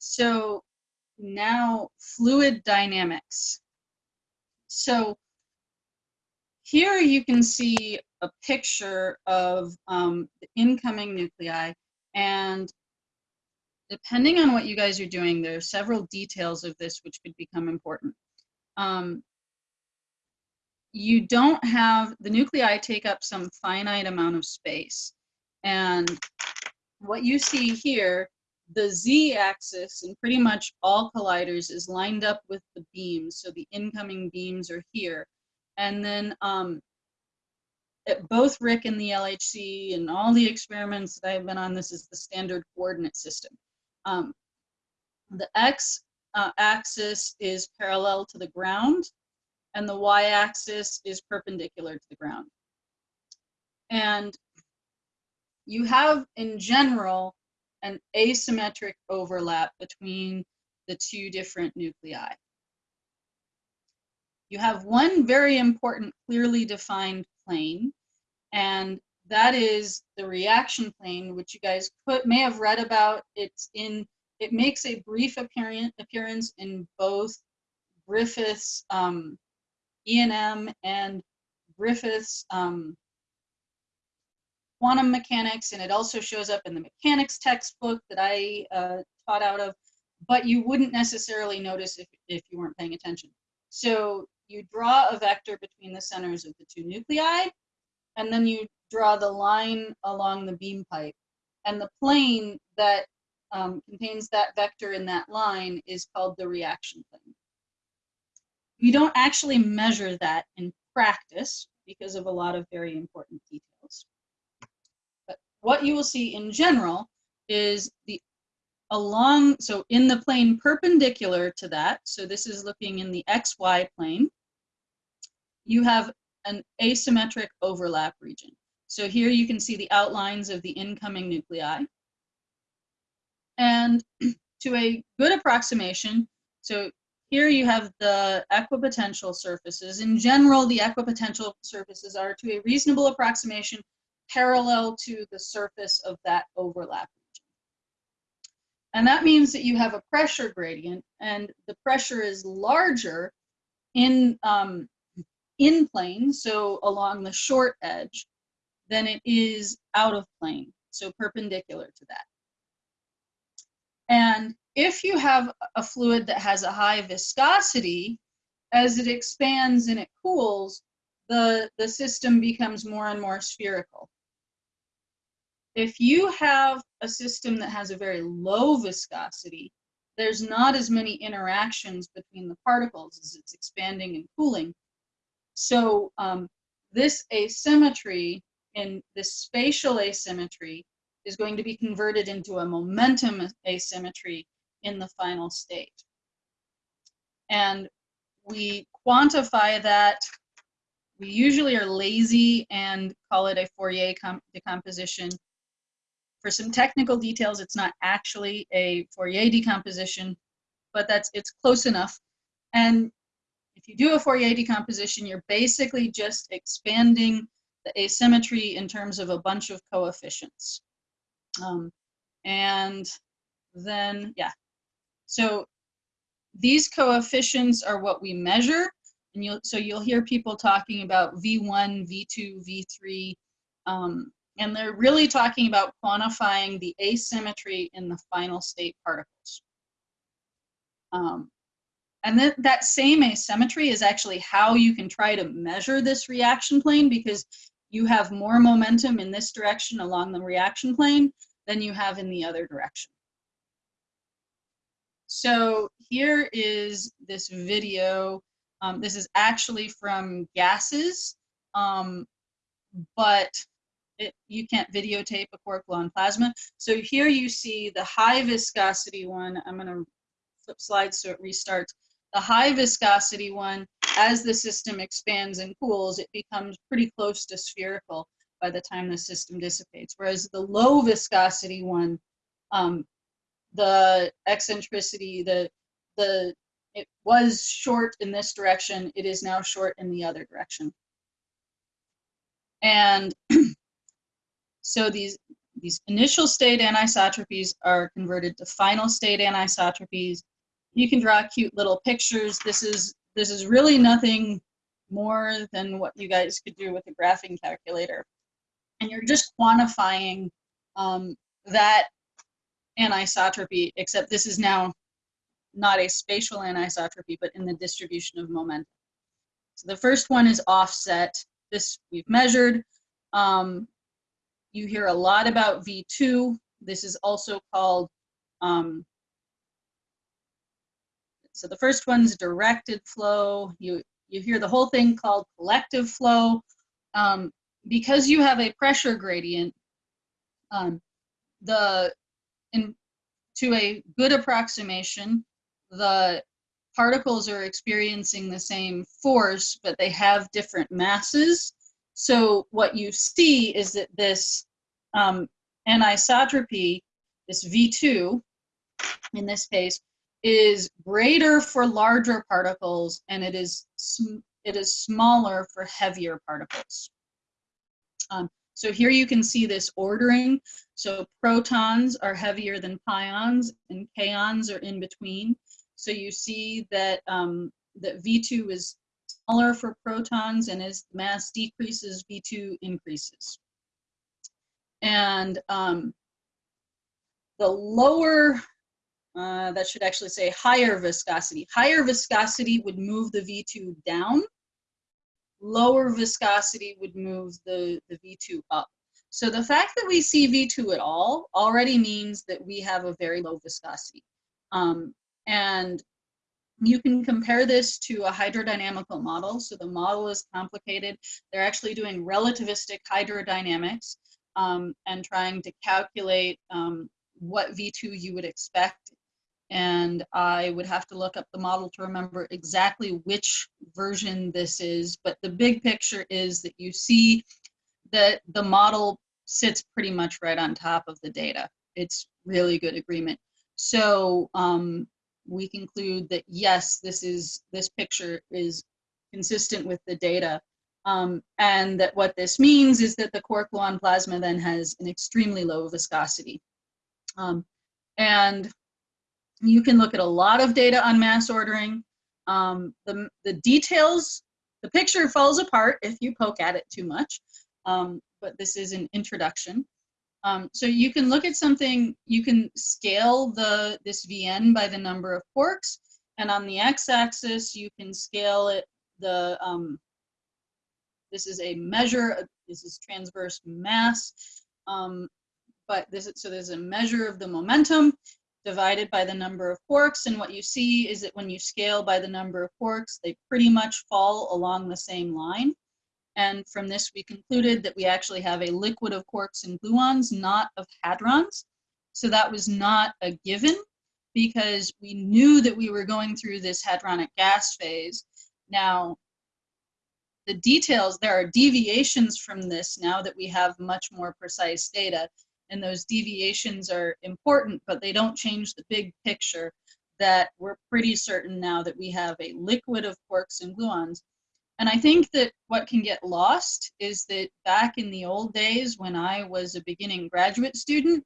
So now fluid dynamics. So here you can see a picture of um, the incoming nuclei and depending on what you guys are doing, there are several details of this which could become important. Um, you don't have, the nuclei take up some finite amount of space. And what you see here, the z-axis in pretty much all colliders is lined up with the beams. So the incoming beams are here. And then um, both RHIC and the LHC and all the experiments that I've been on, this is the standard coordinate system. Um, the x uh, axis is parallel to the ground and the y axis is perpendicular to the ground. And you have in general an asymmetric overlap between the two different nuclei. You have one very important clearly defined plane and that is the reaction plane, which you guys put, may have read about. It's in, it makes a brief appearance, appearance in both Griffith's um, E&M and Griffith's um, quantum mechanics, and it also shows up in the mechanics textbook that I uh, taught out of, but you wouldn't necessarily notice if, if you weren't paying attention. So you draw a vector between the centers of the two nuclei, and then you draw the line along the beam pipe. And the plane that um, contains that vector in that line is called the reaction plane. You don't actually measure that in practice because of a lot of very important details. What you will see in general is the along, so in the plane perpendicular to that, so this is looking in the XY plane, you have an asymmetric overlap region. So here you can see the outlines of the incoming nuclei. And to a good approximation, so here you have the equipotential surfaces. In general, the equipotential surfaces are to a reasonable approximation parallel to the surface of that overlap region. And that means that you have a pressure gradient and the pressure is larger in um, in plane, so along the short edge, than it is out of plane, so perpendicular to that. And if you have a fluid that has a high viscosity, as it expands and it cools, the, the system becomes more and more spherical. If you have a system that has a very low viscosity, there's not as many interactions between the particles as it's expanding and cooling. So um, this asymmetry and this spatial asymmetry is going to be converted into a momentum asymmetry in the final state. And we quantify that. We usually are lazy and call it a Fourier decomposition. For some technical details, it's not actually a Fourier decomposition, but that's it's close enough. And if you do a Fourier decomposition, you're basically just expanding the asymmetry in terms of a bunch of coefficients. Um, and then, yeah. So these coefficients are what we measure. And you'll, so you'll hear people talking about V1, V2, V3, um, and they're really talking about quantifying the asymmetry in the final state particles. Um, and then that same asymmetry is actually how you can try to measure this reaction plane because you have more momentum in this direction along the reaction plane than you have in the other direction. So here is this video. Um, this is actually from gases, um, but it, you can't videotape a law plasma. So here you see the high viscosity one. I'm going to flip slides so it restarts. The high viscosity one, as the system expands and cools, it becomes pretty close to spherical by the time the system dissipates. Whereas the low viscosity one, um, the eccentricity, the, the, it was short in this direction, it is now short in the other direction. And so these, these initial state anisotropies are converted to final state anisotropies. You can draw cute little pictures. This is this is really nothing more than what you guys could do with a graphing calculator. And you're just quantifying um, that anisotropy, except this is now not a spatial anisotropy, but in the distribution of momentum. So the first one is offset. This we've measured. Um, you hear a lot about V2. This is also called, um, so the first one's directed flow. You, you hear the whole thing called collective flow. Um, because you have a pressure gradient, um, the in, to a good approximation, the particles are experiencing the same force, but they have different masses. So what you see is that this um, anisotropy, this V2, in this case, is greater for larger particles and it is it is smaller for heavier particles. Um, so here you can see this ordering. So protons are heavier than pions and kaons are in between. So you see that, um, that V2 is smaller for protons and as the mass decreases, V2 increases. And um, the lower, uh, that should actually say higher viscosity. Higher viscosity would move the V2 down. Lower viscosity would move the, the V2 up. So the fact that we see V2 at all already means that we have a very low viscosity. Um, and you can compare this to a hydrodynamical model. So the model is complicated. They're actually doing relativistic hydrodynamics um, and trying to calculate um, what V2 you would expect. And I would have to look up the model to remember exactly which version this is. But the big picture is that you see that the model sits pretty much right on top of the data. It's really good agreement. So um, we conclude that yes, this is this picture is consistent with the data. Um, and that what this means is that the quark gluon plasma then has an extremely low viscosity. Um, and you can look at a lot of data on mass ordering. Um, the, the details, the picture falls apart if you poke at it too much, um, but this is an introduction. Um, so you can look at something, you can scale the this VN by the number of quarks, and on the x-axis you can scale it, the, um, this is a measure, this is transverse mass, um, but this is, so there's a measure of the momentum divided by the number of quarks, and what you see is that when you scale by the number of quarks, they pretty much fall along the same line. And from this, we concluded that we actually have a liquid of quarks and gluons, not of hadrons. So that was not a given because we knew that we were going through this hadronic gas phase. Now, the details, there are deviations from this now that we have much more precise data. And those deviations are important, but they don't change the big picture that we're pretty certain now that we have a liquid of quarks and gluons and I think that what can get lost is that back in the old days when I was a beginning graduate student,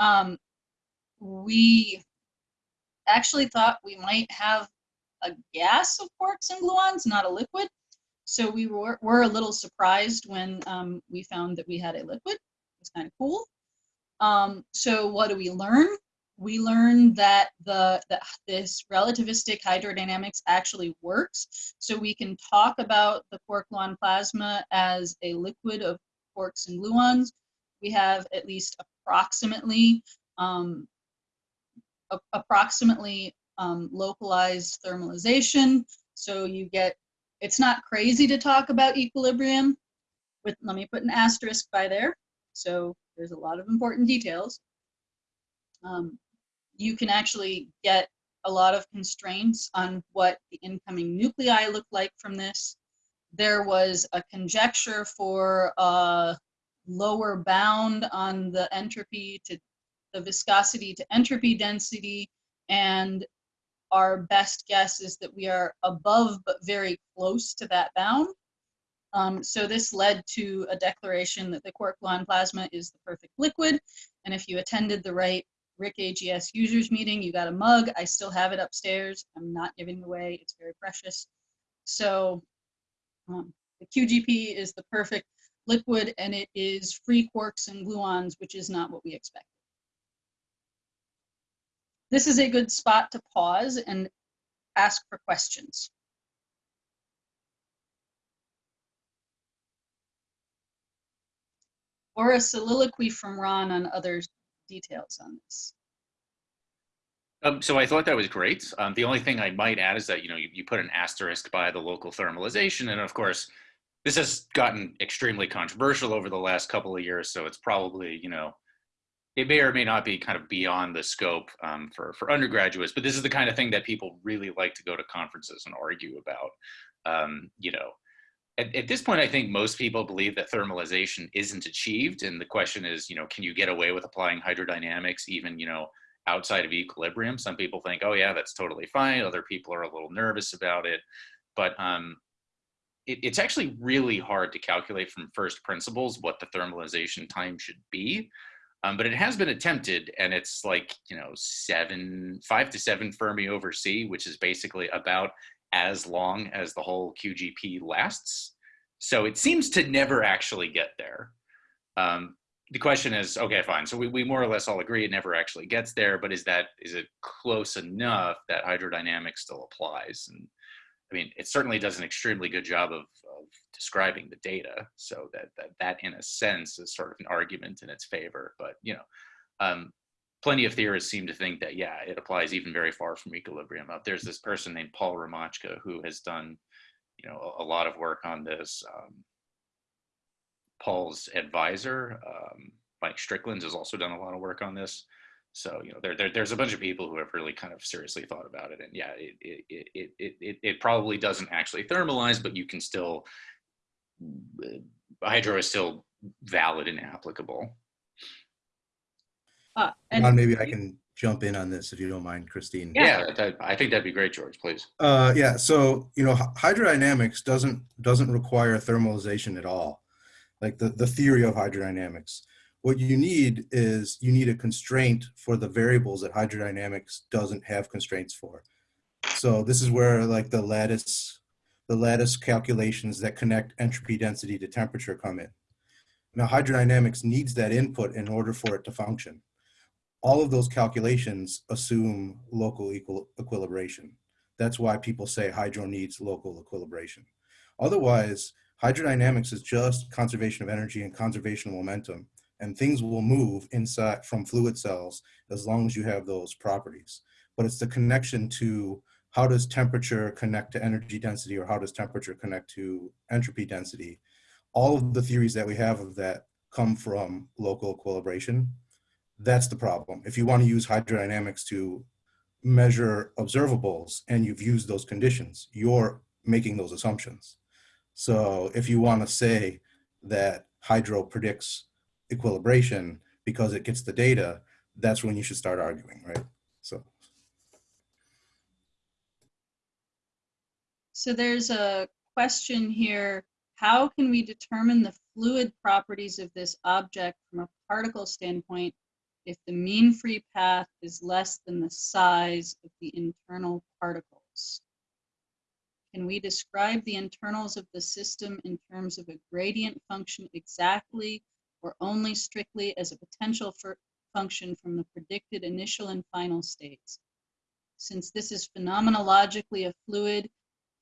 um, we actually thought we might have a gas of quarks and gluons, not a liquid. So we were, were a little surprised when um, we found that we had a liquid. It was kind of cool. Um, so what do we learn? We learned that the that this relativistic hydrodynamics actually works. So we can talk about the quark-gluon plasma as a liquid of quarks and gluons. We have at least approximately um, approximately um, localized thermalization. So you get, it's not crazy to talk about equilibrium. With, let me put an asterisk by there. So there's a lot of important details. Um, you can actually get a lot of constraints on what the incoming nuclei look like from this. There was a conjecture for a lower bound on the entropy to the viscosity to entropy density and our best guess is that we are above but very close to that bound. Um, so this led to a declaration that the quark gluon plasma is the perfect liquid. And if you attended the right RHIC AGS users meeting, you got a mug. I still have it upstairs. I'm not giving it away. It's very precious. So um, the QGP is the perfect liquid and it is free quarks and gluons, which is not what we expected. This is a good spot to pause and ask for questions. Or a soliloquy from Ron on other details on this. Um, so I thought that was great. Um, the only thing I might add is that, you know, you, you put an asterisk by the local thermalization. And of course, this has gotten extremely controversial over the last couple of years. So it's probably, you know, it may or may not be kind of beyond the scope um, for, for undergraduates, but this is the kind of thing that people really like to go to conferences and argue about. Um, you know, at, at, this point, I think most people believe that thermalization isn't achieved. And the question is, you know, can you get away with applying hydrodynamics even, you know, outside of equilibrium? Some people think, oh yeah, that's totally fine. Other people are a little nervous about it. But um, it, it's actually really hard to calculate from first principles what the thermalization time should be. Um, but it has been attempted and it's like, you know, seven, five to seven Fermi over C, which is basically about as long as the whole QGP lasts. So it seems to never actually get there. Um, the question is, okay, fine. So we, we more or less all agree it never actually gets there, but is that, is it close enough that hydrodynamics still applies? And I mean, it certainly does an extremely good job of, of describing the data. So that, that, that in a sense is sort of an argument in its favor, but you know, um, plenty of theorists seem to think that, yeah, it applies even very far from equilibrium. Uh, there's this person named Paul Romatschke who has done, you know, a, lot of work on this. Um, Paul's advisor, um, Mike Strickland, has also done a lot of work on this. So, you know, there, there, there's a bunch of people who have really kind of seriously thought about it. And yeah, it, it, it, it, it, it probably doesn't actually thermalize, but you can still, uh, hydro is still valid and applicable. Uh, and maybe I can jump in on this if you don't mind, Christine. Yeah, that, I think that'd be great, George, please. Uh, yeah, so, you know, hydrodynamics doesn't, doesn't require thermalization at all. Like the, the theory of hydrodynamics. What you need is you need a constraint for the variables that hydrodynamics doesn't have constraints for. So this is where like the lattice, the lattice calculations that connect entropy density to temperature come in. Now hydrodynamics needs that input in order for it to function. All of those calculations assume local equal equilibration. That's why people say hydro needs local equilibration. Otherwise, hydrodynamics is just conservation of energy and conservation of momentum and things will move inside from fluid cells as long as you have those properties. But it's the connection to how does temperature connect to energy density or how does temperature connect to entropy density. All of the theories that we have of that come from local equilibration. That's the problem. If you want to use hydrodynamics to measure observables and you've used those conditions, you're making those assumptions. So if you want to say that hydro predicts equilibration because it gets the data, that's when you should start arguing, right? So. So there's a question here. How can we determine the fluid properties of this object from a particle standpoint if the mean free path is less than the size of the internal particles? Can we describe the internals of the system in terms of a gradient function exactly or only strictly as a potential function from the predicted initial and final states. Since this is phenomenologically a fluid,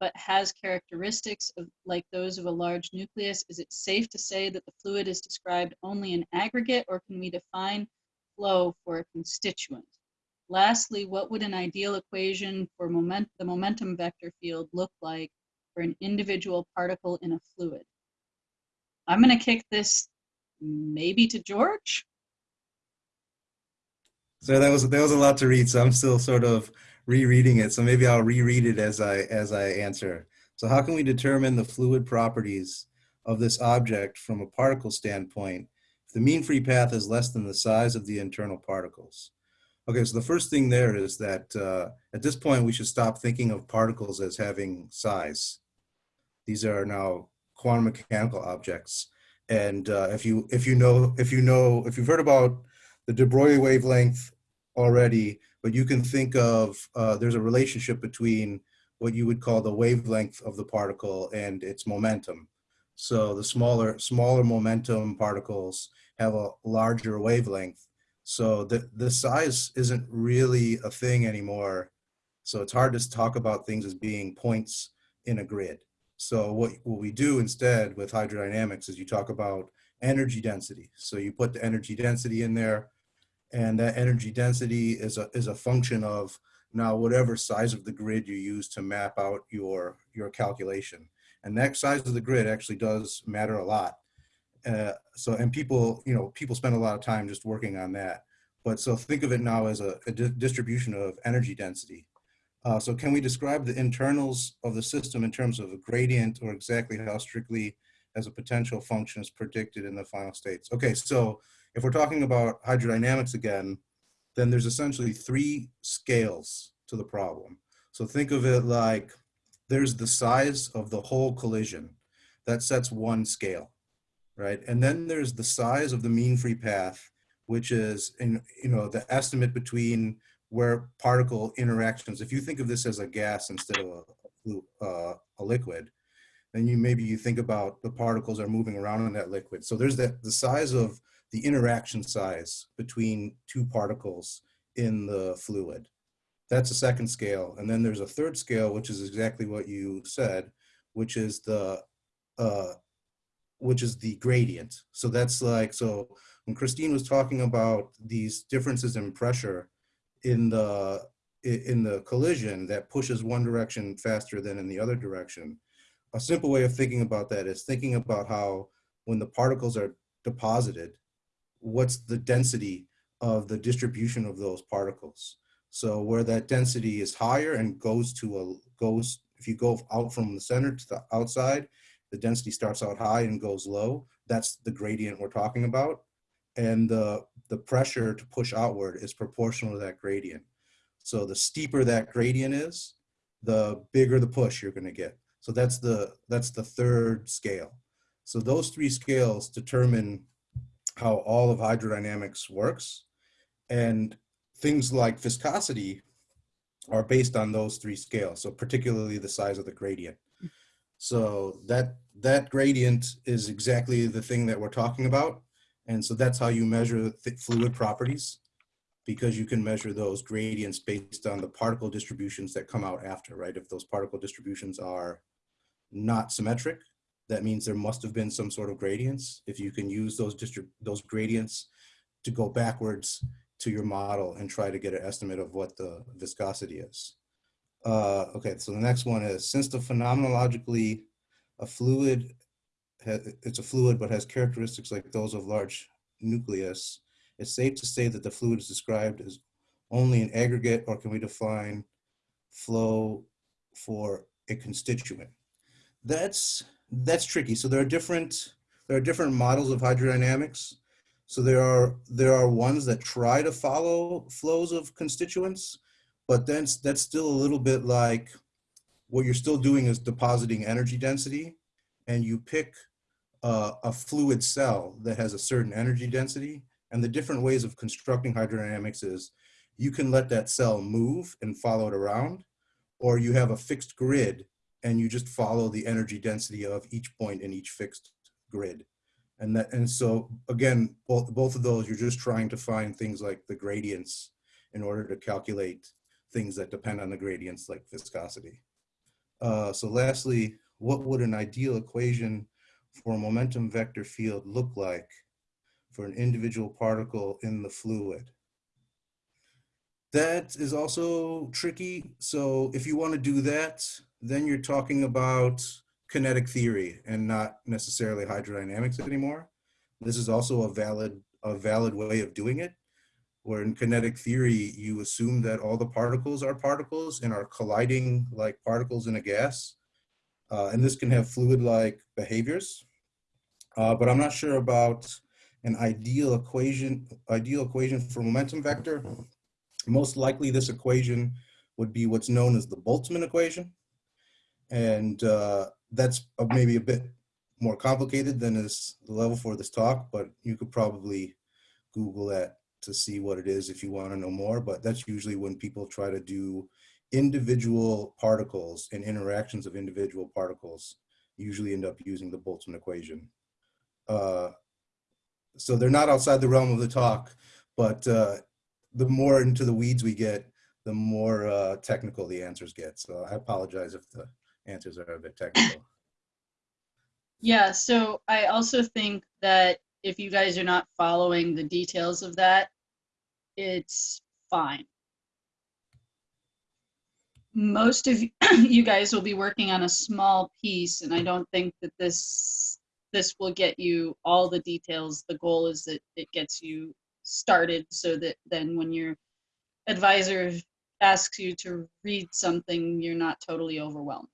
but has characteristics of, like those of a large nucleus, is it safe to say that the fluid is described only in aggregate, or can we define flow for a constituent? Lastly, what would an ideal equation for moment, the momentum vector field look like for an individual particle in a fluid? I'm going to kick this maybe to George. So that was that was a lot to read. So I'm still sort of rereading it. So maybe I'll reread it as I as I answer. So how can we determine the fluid properties of this object from a particle standpoint the mean free path is less than the size of the internal particles? Okay, so the first thing there is that uh, at this point we should stop thinking of particles as having size. These are now quantum mechanical objects. And uh, if you if you know if you know if you've heard about the de Broglie wavelength already, but you can think of uh, there's a relationship between what you would call the wavelength of the particle and its momentum. So the smaller smaller momentum particles have a larger wavelength. So the the size isn't really a thing anymore. So it's hard to talk about things as being points in a grid. So what, what we do instead with hydrodynamics is you talk about energy density. So you put the energy density in there and that energy density is a, is a function of now whatever size of the grid you use to map out your, your calculation. And that size of the grid actually does matter a lot. Uh, so, and people, you know, people spend a lot of time just working on that. But so think of it now as a, a di distribution of energy density. Uh, so can we describe the internals of the system in terms of a gradient or exactly how strictly as a potential function is predicted in the final states? Okay, so if we're talking about hydrodynamics again, then there's essentially three scales to the problem. So think of it like there's the size of the whole collision. That sets one scale, right? And then there's the size of the mean free path, which is in, you know, the estimate between where particle interactions, if you think of this as a gas instead of a, uh, a liquid, then you maybe you think about the particles are moving around in that liquid. So there's that the size of the interaction size between two particles in the fluid. That's a second scale. And then there's a third scale, which is exactly what you said, which is the uh, which is the gradient. So that's like, so when Christine was talking about these differences in pressure, in the in the collision that pushes one direction faster than in the other direction. A simple way of thinking about that is thinking about how when the particles are deposited, what's the density of the distribution of those particles. So where that density is higher and goes to a goes if you go out from the center to the outside, the density starts out high and goes low. That's the gradient we're talking about and the, the pressure to push outward is proportional to that gradient. So the steeper that gradient is, the bigger the push you're gonna get. So that's the, that's the third scale. So those three scales determine how all of hydrodynamics works. And things like viscosity are based on those three scales. So particularly the size of the gradient. So that, that gradient is exactly the thing that we're talking about. And so that's how you measure fluid properties because you can measure those gradients based on the particle distributions that come out after, right? If those particle distributions are not symmetric, that means there must have been some sort of gradients. If you can use those those gradients to go backwards to your model and try to get an estimate of what the viscosity is. Uh, okay, so the next one is, since the phenomenologically a fluid it's a fluid but has characteristics like those of large nucleus, it's safe to say that the fluid is described as only an aggregate or can we define flow for a constituent? That's, that's tricky. So there are different, there are different models of hydrodynamics. So there are, there are ones that try to follow flows of constituents, but then that's still a little bit like what you're still doing is depositing energy density and you pick uh, a fluid cell that has a certain energy density. And the different ways of constructing hydrodynamics is you can let that cell move and follow it around, or you have a fixed grid and you just follow the energy density of each point in each fixed grid. And that, and so again, both, both of those, you're just trying to find things like the gradients in order to calculate things that depend on the gradients like viscosity. Uh, so lastly, what would an ideal equation for a momentum vector field look like for an individual particle in the fluid? That is also tricky. So if you want to do that, then you're talking about kinetic theory and not necessarily hydrodynamics anymore. This is also a valid, a valid way of doing it, where in kinetic theory, you assume that all the particles are particles and are colliding like particles in a gas. Uh, and this can have fluid-like behaviors. Uh, but I'm not sure about an ideal equation, ideal equation for momentum vector. Most likely this equation would be what's known as the Boltzmann equation. And uh, that's maybe a bit more complicated than is the level for this talk, but you could probably Google that to see what it is if you want to know more. But that's usually when people try to do individual particles and interactions of individual particles, usually end up using the Boltzmann equation. Uh, so they're not outside the realm of the talk, but uh, the more into the weeds we get, the more uh, technical the answers get. So I apologize if the answers are a bit technical. Yeah, so I also think that if you guys are not following the details of that, it's fine. Most of you guys will be working on a small piece, and I don't think that this this will get you all the details. The goal is that it gets you started so that then when your advisor asks you to read something, you're not totally overwhelmed.